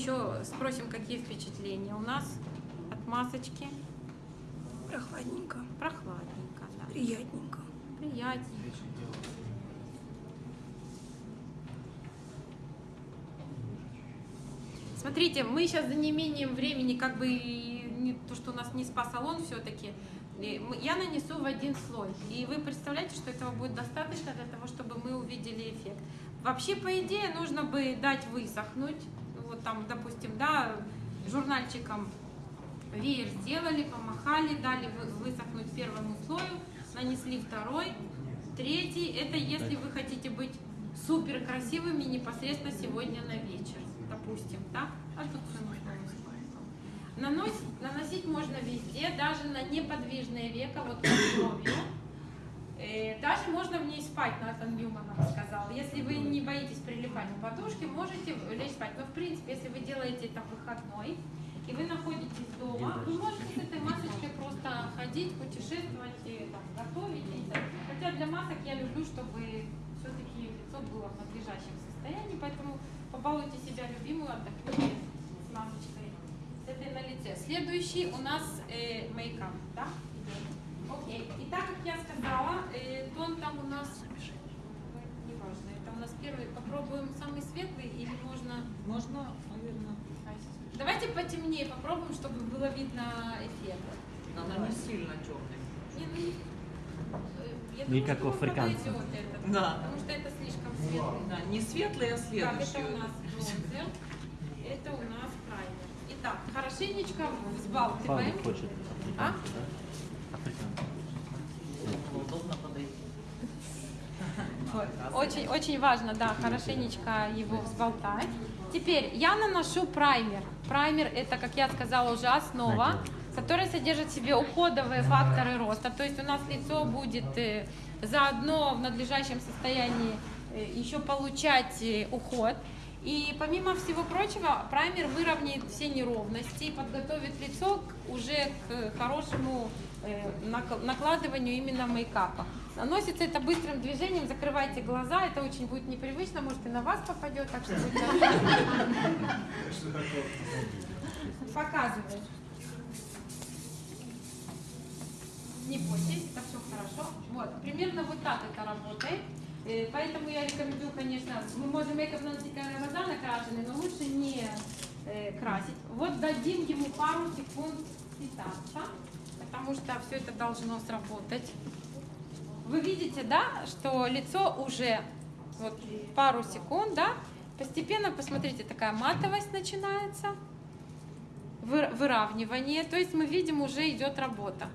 еще спросим, какие впечатления у нас от масочки. Прохладненько, Прохладненько, да. приятненько. Приятненько. Смотрите, мы сейчас за неимением времени, как бы не то, что у нас не спа-салон все-таки, я нанесу в один слой. И вы представляете, что этого будет достаточно для того, чтобы мы увидели эффект. Вообще, по идее, нужно бы дать высохнуть. Там, допустим, да, журнальчиком веер сделали, помахали, дали вы- высохнуть первому слою, нанесли второй, третий. Это если вы хотите быть супер красивыми непосредственно сегодня на вечер, допустим, да? А тут Наносить, можно везде, даже на неподвижное веко, вот. Э, Даже можно в ней спать, Натан Ньюман нам сказал. Если вы не боитесь прилипать к подушке, можете лечь спать. Но в принципе, если вы делаете это в выходной, и вы находитесь дома, вы можете с этой масочкой просто ходить, путешествовать, и, там, готовить. и так. Хотя для масок я люблю, чтобы все-таки лицо было в надлежащем состоянии, поэтому побалуйте себя любимую, отдохните с масочкой с этой на лице. Следующий у нас э, мейкап, да? Окей. И так как я сказала, э, тон там у нас, неважно, это у нас первый, попробуем самый светлый или можно... Можно, наверное. Давайте потемнее попробуем, чтобы было видно эффект. Она не сильно черный. Не, ну, не- э, я Не думаю, как что у вам африканцев. подойдет этот, Да. Потому что это слишком светлый. Да, не светлый, а Так, следующий. это у нас бронзер, это у нас праймер. Итак, хорошенечко взбалтываем. Павел хочет. А? Очень, очень важно, да, хорошенечко его взболтать. Теперь я наношу праймер. Праймер это, как я сказала, уже основа, которая содержит в себе уходовые факторы роста. То есть у нас лицо будет э, заодно в надлежащем состоянии э, еще получать э, уход. И помимо всего прочего, праймер выровняет все неровности и подготовит лицо к- уже к хорошему э, нак- накладыванию именно мейкапа. Наносится это быстрым движением, закрывайте глаза, это очень будет непривычно, может и на вас попадет, так что будьте Показываю. Не бойтесь, это все хорошо. Вот, примерно вот так это работает. Э, Поэтому я рекомендую, конечно, мы можем когда глаза накрашены, но лучше не э, красить. Вот дадим ему пару секунд питаться, потому что все это должно сработать. Вы видите, да, что лицо уже вот пару секунд, да, постепенно, посмотрите, такая матовость начинается, вы- выравнивание, то есть мы видим, уже идет работа,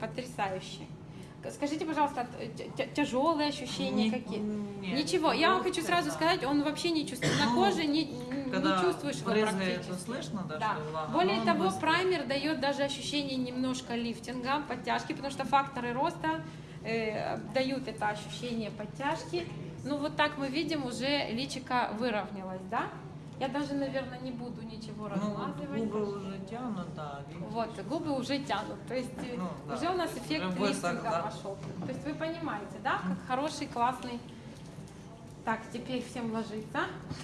потрясающе. Скажите, пожалуйста, тяжелые ощущения какие? нет, Ничего, я вам хочу сразу да. сказать, он вообще не чувствует, на Ну, коже не, не Когда чувствуешь его практически. то слышно, да, Да. влага, Более того, быстро. праймер дает даже ощущение немножко лифтинга, подтяжки, потому что факторы роста э, дают это ощущение подтяжки. Ну вот так мы видим, уже личико выровнялось, да? Я даже, наверное, не буду ничего Ну, размазывать. губы уже тянут, да. видите. Вот, губы уже тянут, то есть э, Ну, да. уже у нас эффект лифтинга да. пошел. То есть вы понимаете, да, как хороший, классный. Так, теперь всем ложиться.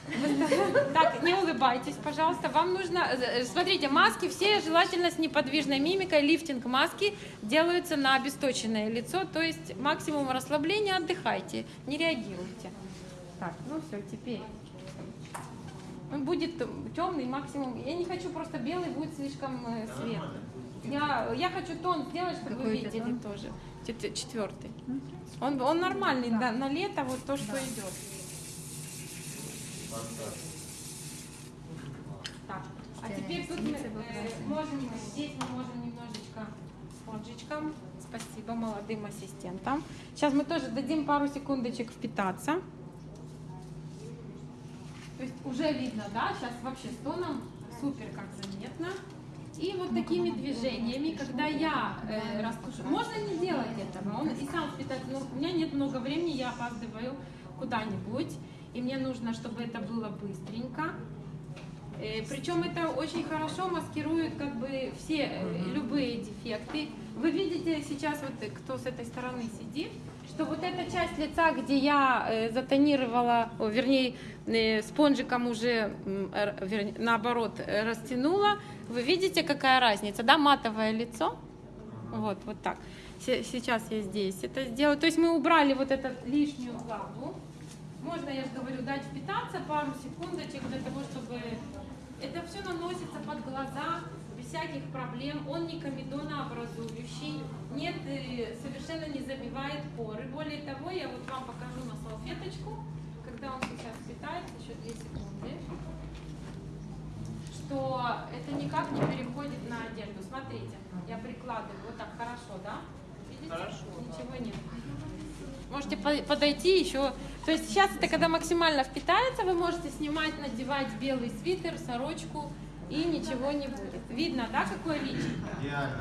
Так, не улыбайтесь, пожалуйста. Вам нужно, э, смотрите, маски все желательно с неподвижной мимикой. Лифтинг маски делаются на обесточенное лицо, то есть максимум расслабления, отдыхайте, не реагируйте. Так, ну все, теперь. Он будет темный максимум. Я не хочу просто белый, будет слишком э, светлый. Я, я хочу тон сделать, чтобы вы Какой это видели тон? тоже. Чет- Четвертый. Он, он нормальный, да, на лето вот то, что идет. Так, а теперь тут мы э, можем, здесь мы можем немножечко спонжичком. Спасибо молодым ассистентам. Сейчас мы тоже дадим пару секундочек впитаться. То есть уже видно, да, сейчас вообще с тоном супер как заметно. И вот такими движениями, когда я э, растушу, можно не делать этого, он и сам впитает, но у меня нет много времени, я опаздываю куда-нибудь, и мне нужно, чтобы это было быстренько. Э, Причем это очень хорошо маскирует как бы все э, любые дефекты. Вы видите сейчас, вот э, кто с этой стороны сидит, что вот эта часть лица, где я э, затонировала, вернее, э, спонжиком уже, наоборот, растянула, вы видите, какая разница, да, матовое лицо, вот, вот так. Се- Сейчас я здесь это сделаю. То есть мы убрали вот эту лишнюю влагу. Можно, я же говорю, дать впитаться пару секундочек для того, чтобы это все наносится под глаза всяких проблем. Он не комедонообразующий, нет, э, совершенно не забивает поры. Более того, я вот вам покажу на салфеточку, когда он сейчас впитается, еще 2 секунды, что это никак не переходит на одежду. Смотрите, я прикладываю вот так хорошо, да? Видите? Хорошо, да. Ничего нет. Можете по- подойти еще. То есть сейчас это когда максимально впитается, вы можете снимать, надевать белый свитер, сорочку и ничего не будет. Видно, да, какое личико?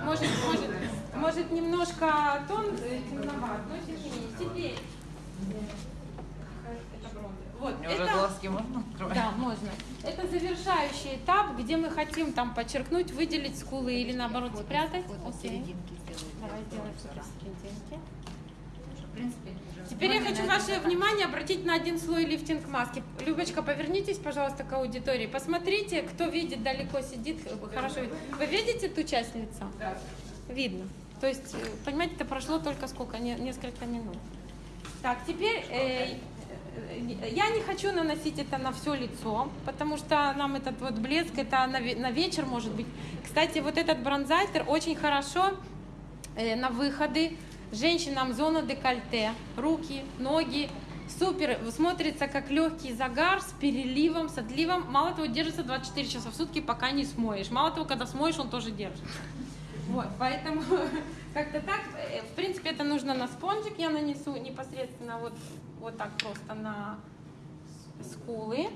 Может, может, может немножко тон э, темноват, но тем не менее. Теперь это бронза. Вот, Мне уже это- глазки можно открывать? да, можно. Это завершающий этап, где мы хотим там подчеркнуть, выделить скулы или наоборот спрятать. Окей. Давай сделаем супер серединки. Теперь я хочу ваше внимание обратить на один слой лифтинг маски. Любочка, повернитесь, пожалуйста, к аудитории. Посмотрите, кто видит, далеко сидит, хорошо видит. Вы видите ту часть лица? Видно. То есть, э, понимаете, это прошло только сколько? Не- несколько минут. Так, теперь э, э, я не хочу наносить это на все лицо, потому что нам этот вот блеск, это на, на вечер может быть. Кстати, вот этот бронзайтер очень хорошо э, на выходы женщинам зона декольте, руки, ноги. Супер, смотрится как легкий загар с переливом, с отливом. Мало того, держится 24 часа в сутки, пока не смоешь. Мало того, когда смоешь, он тоже держится. Вот, поэтому как-то так. Э, В принципе, это нужно на спонжик. Я нанесу непосредственно вот, вот так просто на скулы.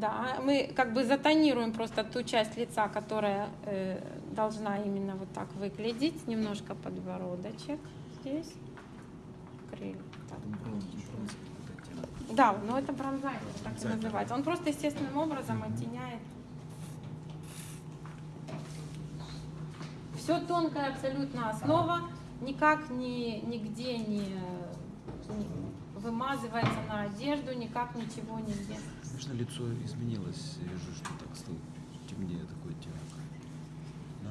Да, мы как бы затонируем просто ту часть лица, которая э, должна именно вот так выглядеть. Немножко подбородочек здесь. Крылья. Так. Да, но это бронзайтер, так и называется. Он просто естественным образом оттеняет. Все тонкая абсолютно основа, никак ни, нигде не, не вымазывается на одежду, никак ничего нигде. Конечно, лицо изменилось. Я вижу, что так стало темнее такой оттенок. Да?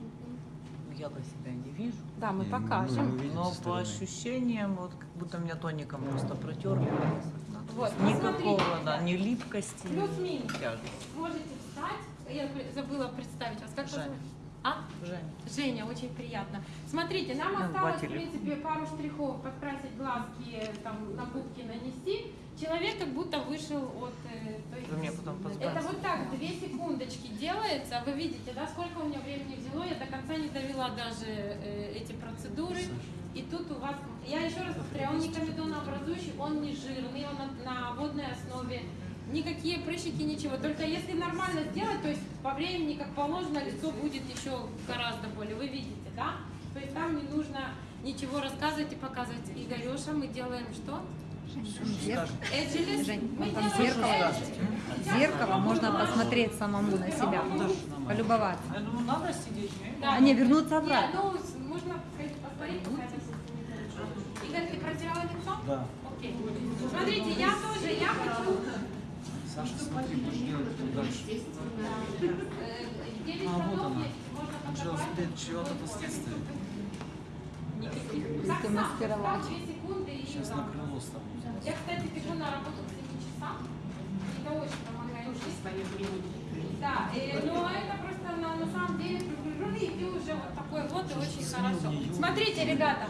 Ну, Я-то себя не вижу. Да, мы Не, ну, покажем. мы видим Но по ощущениям, вот как будто меня тоником просто протерли. Вот, Никакого, да, ни липкости, Плюс-минус. Можете встать. Я забыла представить вас. Как зовут? А? Женя. Женя, очень приятно. Смотрите, нам Ну, осталось, в принципе, пару штрихов, подкрасить глазки, там, на губки нанести. Человек как будто вышел от... э, то есть Вы мне потом это вот так, две секундочки делается. Вы видите, да, сколько у меня времени взяло. Я до конца не довела даже э, эти процедуры. И тут у вас, я еще раз повторяю, он не комедонообразующий, он не жирный, он на, на водной основе. Никакие прыщики, ничего. Только если нормально сделать, то есть по времени, как положено, лицо будет еще гораздо более. Вы видите, да? То есть там не нужно ничего рассказывать и показывать. Игореша, мы делаем что? Жень, там зеркало. Зеркало можно посмотреть самому на себя, полюбоваться. Думаю, надо сидеть. А не, вернуться обратно. ну, можно. Игорь, ты протирала лицо? Да. Окей. Смотрите, я тоже, я хочу... Саша, смотри, будешь делать тут дальше. Девять А, вот она. подобрать. смотри, чего-то последствия. Так, Ты и... Сейчас на крыло ставлю. Я, кстати, бегу на работу к 7 часам. Это очень помогает жизни. Да, э, но это просто на, на самом деле приближенный, и ты уже вот такой вот, и очень хорошо. Смотрите, ребята,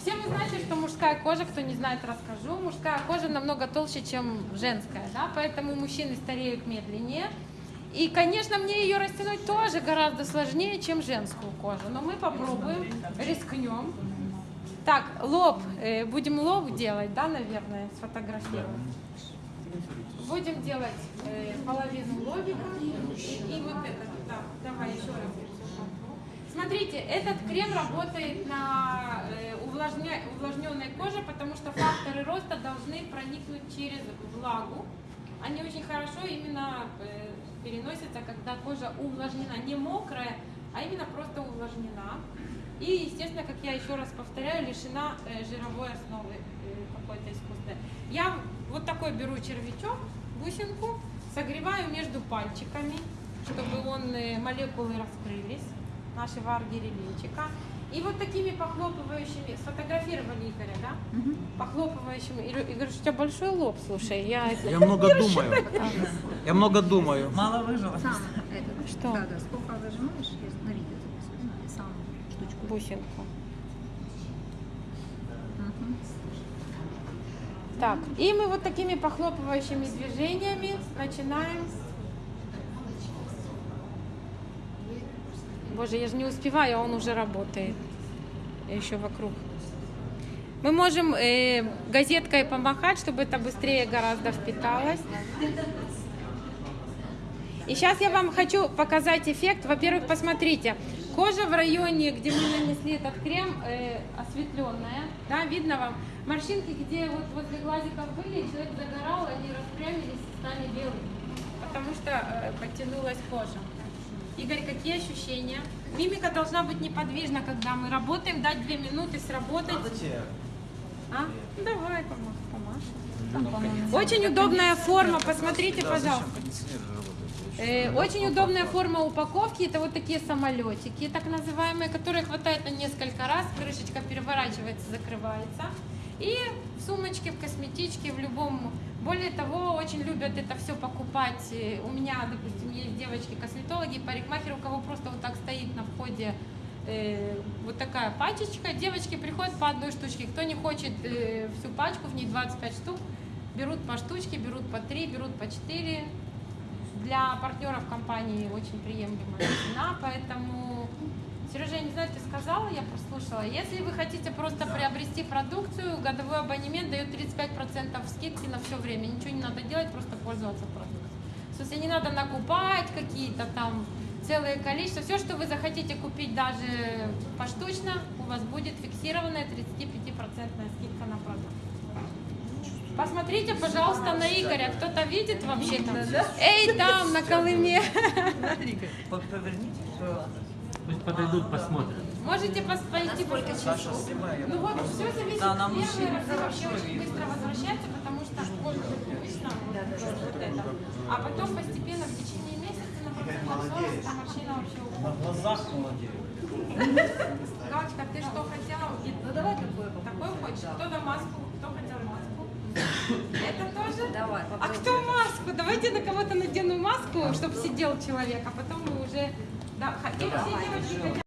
все вы знаете, что мужская кожа, кто не знает, расскажу, мужская кожа намного толще, чем женская, да, поэтому мужчины стареют медленнее. И, конечно, мне ее растянуть тоже гораздо сложнее, чем женскую кожу, но мы попробуем, рискнем. Так, лоб, э, будем лоб делать, да, наверное, сфотографируем. Будем делать э, половину лобика и, вот это. Да, давай еще раз. Смотрите, этот крем работает на э, увлажня- увлажненной коже, потому что факторы роста должны проникнуть через влагу. Они очень хорошо именно переносятся, когда кожа увлажнена, не мокрая, а именно просто увлажнена. И, естественно, как я еще раз повторяю, лишена э, жировой основы э, какой-то искусственной. Я вот такой беру червячок, бусинку, согреваю между пальчиками, чтобы он, э, молекулы раскрылись, нашего аргирелинчика. И вот такими похлопывающими, сфотографировали Игоря, да? Мгм. Похлопывающими. И говорю, что у тебя большой лоб, слушай, я. Я много думаю. Я много думаю. Мало. Сам этот, Что? Да, да, сколько зажимаешь, я на видео записываю, и сам штучку. Бусинку. Так, и мы вот такими похлопывающими движениями начинаем. Боже, я же не успеваю, а он уже работает. Еще вокруг. Мы можем э, газеткой помахать, чтобы это быстрее гораздо впиталось. И сейчас я вам хочу показать эффект. Во-первых, посмотрите, кожа в районе, где мы нанесли этот крем, э, осветленная, да, видно вам. Морщинки, где вот возле глазиков были, человек загорал, они распрямились и стали белыми, потому что э, подтянулась кожа. Игорь, какие ощущения? Мимика должна быть неподвижна, когда мы работаем, дать две минуты сработать. А? Ну, Давай, помашь, Очень удобная форма, посмотрите, пожалуйста. Очень удобная форма упаковки. Это вот такие самолетики, так называемые, которые хватает на несколько раз. Крышечка переворачивается, закрывается. И в сумочке, в косметичке, в любом. Более того, очень любят это все покупать. Э, У меня, допустим, есть девочки-косметологи, парикмахеры, у кого просто вот так стоит на входе э, вот такая пачечка. Девочки приходят по одной штучке. Кто не хочет э, всю пачку, в ней 25 штук, берут по штучке, берут по 3, берут по 4 для партнеров компании очень приемлемая цена, поэтому, Сережа, я не знаю, ты сказала, я прослушала. Если вы хотите просто приобрести продукцию, годовой абонемент дает 35% скидки на все время. Ничего не надо делать, просто пользоваться продукцией. В смысле, не надо накупать какие-то там целое количество. Все, что вы захотите купить даже поштучно, у вас будет фиксированная 35% скидка на продукт. Посмотрите, пожалуйста, на Игоря. Кто-то видит вообще там? Эй, там, на Колыме. Поверните. Пусть подойдут, посмотрят. Можете пойти посмотреть. Ну вот, все зависит. Да, мужчины раз вообще очень быстро возвращается, потому что кожа привычна вот, это. А потом постепенно в течение месяца на процентов 40 эта морщина вообще уходит. На глазах молодею. Галочка, ты что хотела? Ну давай такой. Такой хочешь? Кто-то маску, кто хотел маску? Это тоже? Давай, А кто маску? Давайте на кого-то надену маску, чтобы сидел человек, а потом мы уже... Да, х- или все девочки хотят